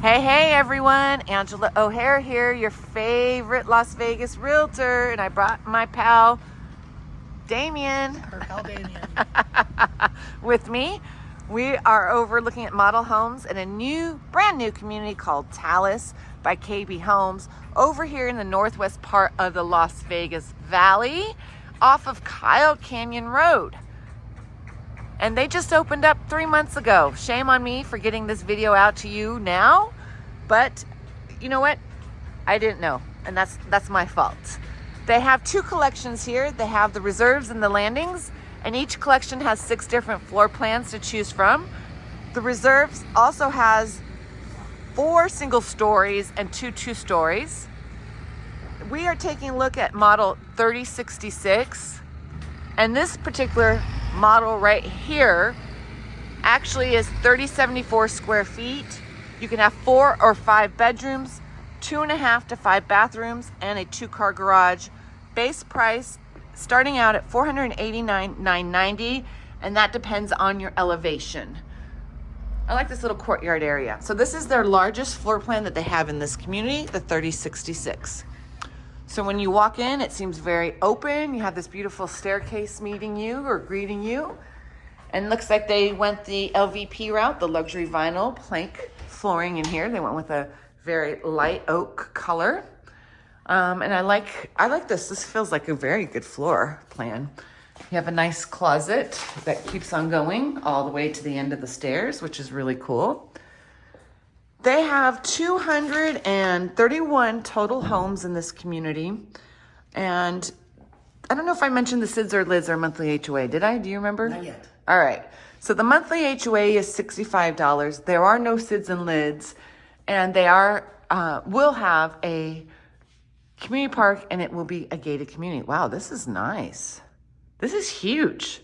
Hey, hey everyone, Angela O'Hare here, your favorite Las Vegas realtor, and I brought my pal Damien. Her pal Damien. with me. We are over looking at model homes in a new, brand new community called Talus by KB Homes over here in the northwest part of the Las Vegas Valley off of Kyle Canyon Road and they just opened up three months ago. Shame on me for getting this video out to you now, but you know what? I didn't know, and that's that's my fault. They have two collections here. They have the reserves and the landings, and each collection has six different floor plans to choose from. The reserves also has four single stories and two two stories. We are taking a look at model 3066, and this particular model right here actually is 3074 square feet. You can have four or five bedrooms, two and a half to five bathrooms, and a two car garage. Base price starting out at 489,990, and that depends on your elevation. I like this little courtyard area. So this is their largest floor plan that they have in this community, the 3066. So when you walk in, it seems very open. You have this beautiful staircase meeting you or greeting you. And looks like they went the LVP route, the luxury vinyl plank flooring in here. They went with a very light oak color. Um, and I like, I like this. This feels like a very good floor plan. You have a nice closet that keeps on going all the way to the end of the stairs, which is really cool. They have 231 total homes in this community. And I don't know if I mentioned the SIDS or LIDs or monthly HOA. Did I? Do you remember? Not yet. All right. So the monthly HOA is $65. There are no SIDS and LIDs. And they are, uh, will have a community park and it will be a gated community. Wow, this is nice. This is huge.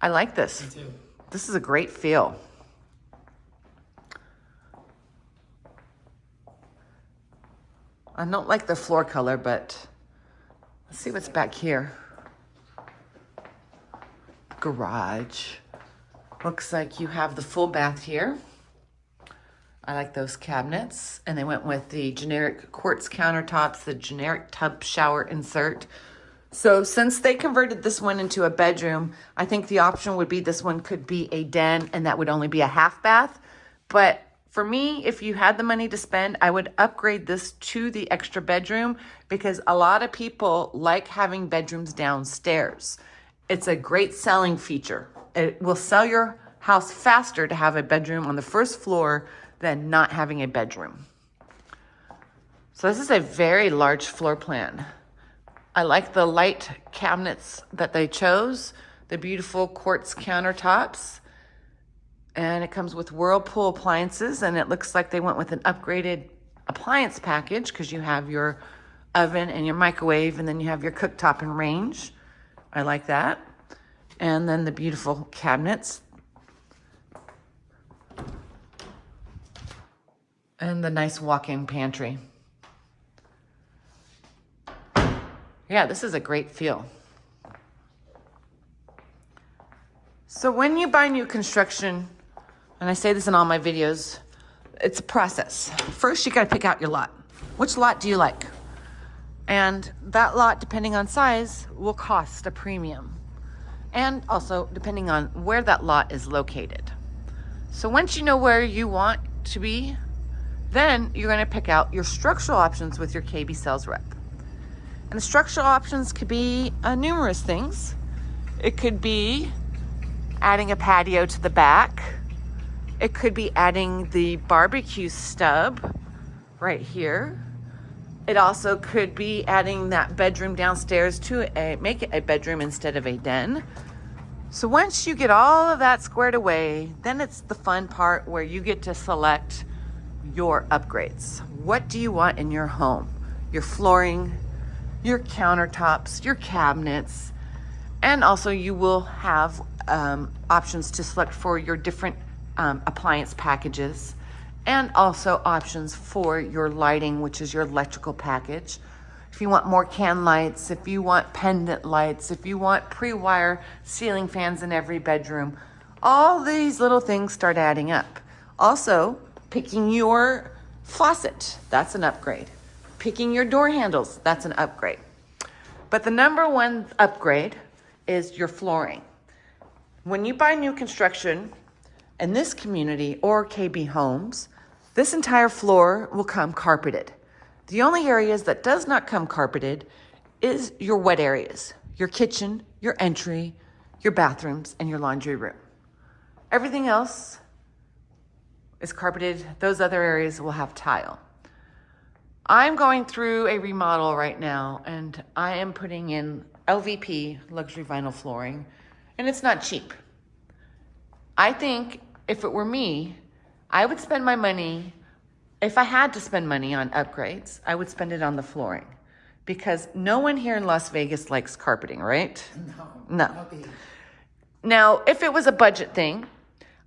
I like this. Me too. This is a great feel. I don't like the floor color, but let's see what's back here. Garage. Looks like you have the full bath here. I like those cabinets. And they went with the generic quartz countertops, the generic tub shower insert. So since they converted this one into a bedroom, I think the option would be this one could be a den and that would only be a half bath. But for me, if you had the money to spend, I would upgrade this to the extra bedroom because a lot of people like having bedrooms downstairs. It's a great selling feature. It will sell your house faster to have a bedroom on the first floor than not having a bedroom. So this is a very large floor plan. I like the light cabinets that they chose, the beautiful quartz countertops and it comes with Whirlpool appliances and it looks like they went with an upgraded appliance package because you have your oven and your microwave and then you have your cooktop and range. I like that. And then the beautiful cabinets. And the nice walk-in pantry. Yeah, this is a great feel. So when you buy new construction, and I say this in all my videos, it's a process. First, you got to pick out your lot. Which lot do you like? And that lot, depending on size, will cost a premium. And also, depending on where that lot is located. So once you know where you want to be, then you're to pick out your structural options with your KB sales rep. And the structural options could be uh, numerous things. It could be adding a patio to the back, it could be adding the barbecue stub right here. It also could be adding that bedroom downstairs to a, make it a bedroom instead of a den. So once you get all of that squared away, then it's the fun part where you get to select your upgrades. What do you want in your home? Your flooring, your countertops, your cabinets, and also you will have um, options to select for your different um, appliance packages and also options for your lighting, which is your electrical package. If you want more can lights, if you want pendant lights, if you want pre-wire ceiling fans in every bedroom, all these little things start adding up. Also, Picking your faucet, that's an upgrade. Picking your door handles, that's an upgrade. But the number one upgrade is your flooring. When you buy new construction in this community or KB Homes, this entire floor will come carpeted. The only areas that does not come carpeted is your wet areas, your kitchen, your entry, your bathrooms, and your laundry room. Everything else is carpeted. Those other areas will have tile. I'm going through a remodel right now and I am putting in LVP luxury vinyl flooring and it's not cheap. I think if it were me, I would spend my money, if I had to spend money on upgrades, I would spend it on the flooring because no one here in Las Vegas likes carpeting, right? No. No. Now, if it was a budget thing,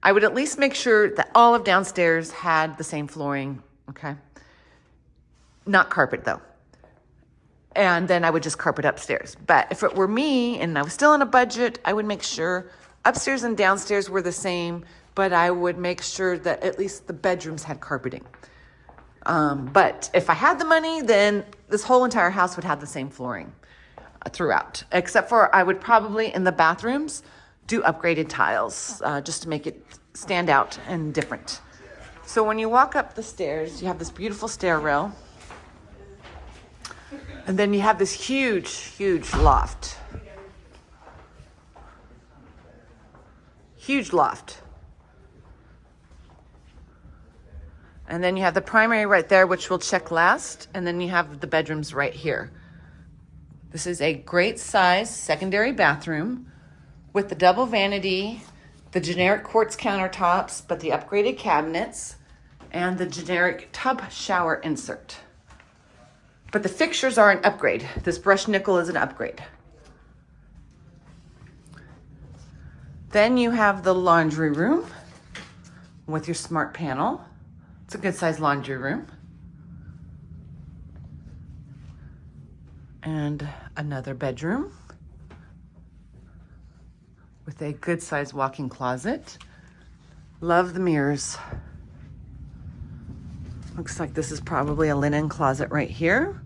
I would at least make sure that all of downstairs had the same flooring, okay? Not carpet though. And then I would just carpet upstairs. But if it were me and I was still on a budget, I would make sure upstairs and downstairs were the same, but I would make sure that at least the bedrooms had carpeting. Um, but if I had the money, then this whole entire house would have the same flooring uh, throughout, except for I would probably in the bathrooms do upgraded tiles uh, just to make it stand out and different. So when you walk up the stairs, you have this beautiful stair rail. And then you have this huge, huge loft. Huge loft. And then you have the primary right there, which we'll check last. And then you have the bedrooms right here. This is a great size secondary bathroom with the double vanity, the generic quartz countertops, but the upgraded cabinets, and the generic tub shower insert. But the fixtures are an upgrade. This brushed nickel is an upgrade. Then you have the laundry room with your smart panel. A good sized laundry room. And another bedroom with a good sized walk-in closet. Love the mirrors. Looks like this is probably a linen closet right here.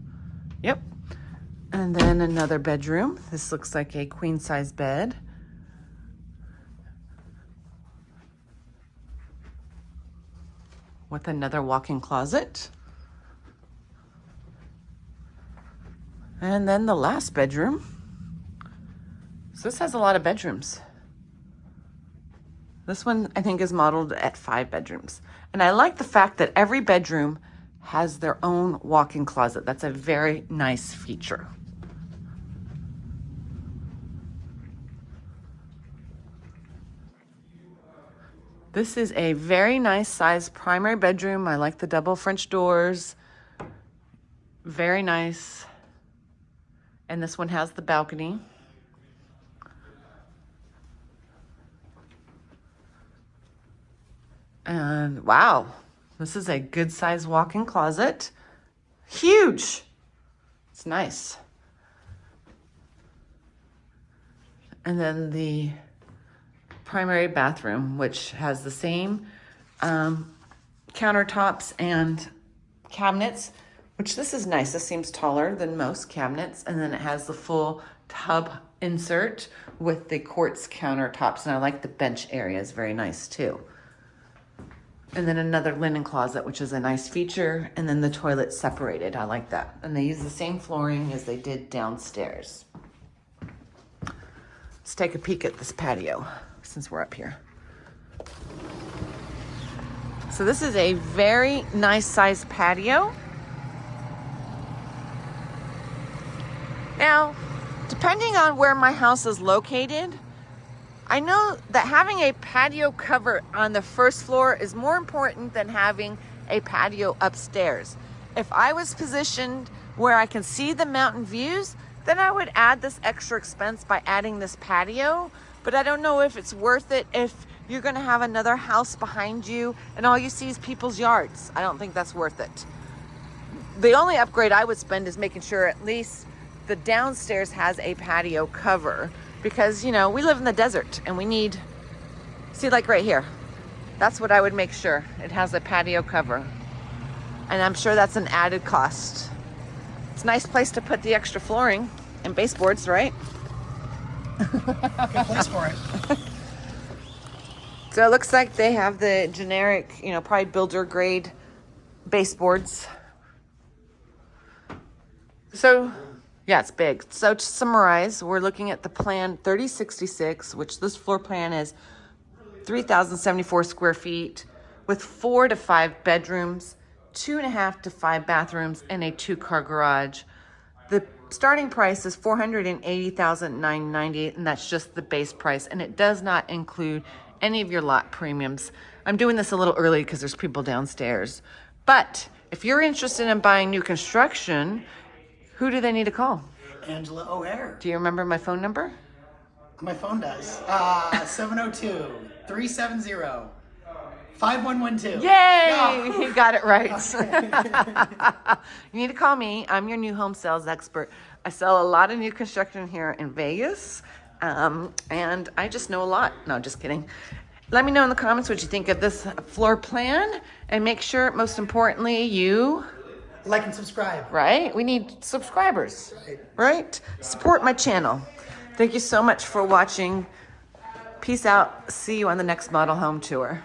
Yep. And then another bedroom. This looks like a queen size bed. With another walk-in closet. And then the last bedroom. So this has a lot of bedrooms. This one, I think, is modeled at five bedrooms. And I like the fact that every bedroom has their own walk-in closet. That's a very nice feature. This is a very nice size primary bedroom. I like the double French doors. Very nice. And this one has the balcony. And wow, this is a good size walk-in closet. Huge. It's nice. And then the primary bathroom, which has the same um, countertops and cabinets, which this is nice. This seems taller than most cabinets. And then it has the full tub insert with the quartz countertops. And I like the bench area is very nice too. And then another linen closet, which is a nice feature. And then the toilet separated. I like that. And they use the same flooring as they did downstairs. Let's take a peek at this patio since we're up here. So this is a very nice sized patio. Now, depending on where my house is located, I know that having a patio cover on the first floor is more important than having a patio upstairs. If I was positioned where I can see the mountain views, then I would add this extra expense by adding this patio. But I don't know if it's worth it if you're gonna have another house behind you and all you see is people's yards. I don't think that's worth it. The only upgrade I would spend is making sure at least the downstairs has a patio cover because, you know, we live in the desert and we need, see like right here, That's what I would make sure. It has a patio cover. And I'm sure that's an added cost. It's a nice place to put the extra flooring and baseboards, right? Good place for it. So it looks like they have the generic, you know, probably builder grade baseboards. So, yeah, it's big. So to summarize, we're looking at the plan 3066, which this floor plan is 3,074 square feet with four to five bedrooms, two and a half to five bathrooms, and a two car garage. The starting price is 480,998 and that's just the base price and it does not include any of your lot premiums. I'm doing this a little early because there's people downstairs. But if you're interested in buying new construction, who do they need to call? Angela O'Hare. Do you remember my phone number? My phone does. Uh, 702 370 5112. Yay! Yeah. You got it right. you need to call me. I'm your new home sales expert. I sell a lot of new construction here in Vegas, um, and I just know a lot. No, just kidding. Let me know in the comments what you think of this floor plan, and make sure, most importantly, you, Like and subscribe. right? We need subscribers, Right. right? Support my channel. Thank you so much for watching. Peace out. See you on the next model home tour.